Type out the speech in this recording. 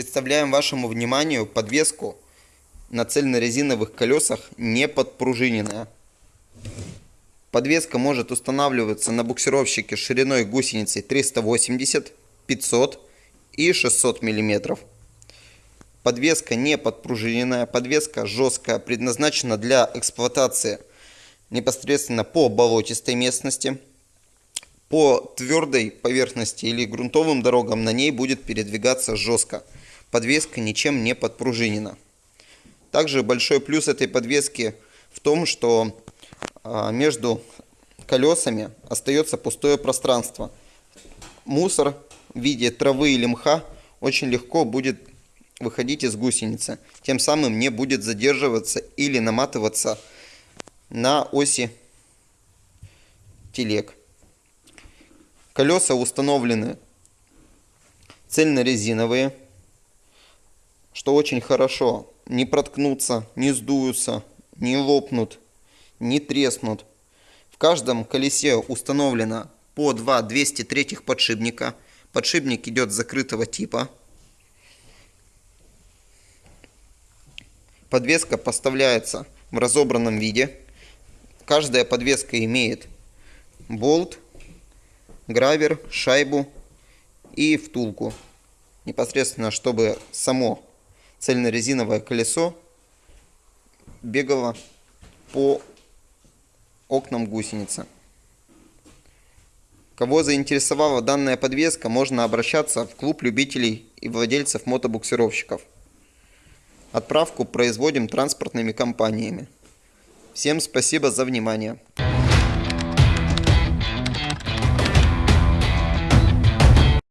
Представляем вашему вниманию подвеску на цельнорезиновых колесах не подпружиненная. Подвеска может устанавливаться на буксировщике шириной гусеницы 380, 500 и 600 мм. Подвеска не подпружиненная, подвеска жесткая, предназначена для эксплуатации непосредственно по болотистой местности. По твердой поверхности или грунтовым дорогам на ней будет передвигаться жестко. Подвеска ничем не подпружинена. Также большой плюс этой подвески в том, что а, между колесами остается пустое пространство. Мусор в виде травы или мха очень легко будет выходить из гусеницы. Тем самым не будет задерживаться или наматываться на оси телег. Колеса установлены цельнорезиновые, что очень хорошо. Не проткнутся, не сдуются, не лопнут, не треснут. В каждом колесе установлено по два 203 подшипника. Подшипник идет закрытого типа. Подвеска поставляется в разобранном виде. Каждая подвеска имеет болт, гравер, шайбу и втулку. Непосредственно, чтобы само цельнорезиновое колесо бегало по окнам гусеницы. Кого заинтересовала данная подвеска, можно обращаться в клуб любителей и владельцев мотобуксировщиков. Отправку производим транспортными компаниями. Всем спасибо за внимание.